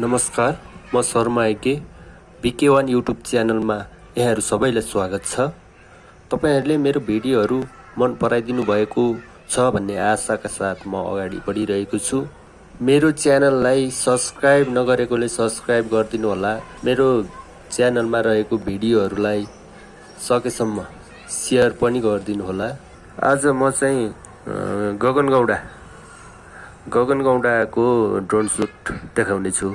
नमस्कार म शर्मा आइके बिके वान युट्युब च्यानलमा यहाँहरू सबैलाई स्वागत छ। तपाईँहरूले मेरो भिडियोहरू मन पराइदिनु भएको छ भन्ने आशाका साथ म अगाडि बढिरहेको छु। मेरो च्यानललाई सब्सक्राइब नगरेकोले सब्सक्राइब गरिदिनु होला। मेरो च्यानलमा रहेको भिडियोहरूलाई सकेसम्म सेयर पनि गरिदिनु होला। आज म चाहिँ गगन गौडा गगन गौडाको ड्रोन सुट देखाउने छु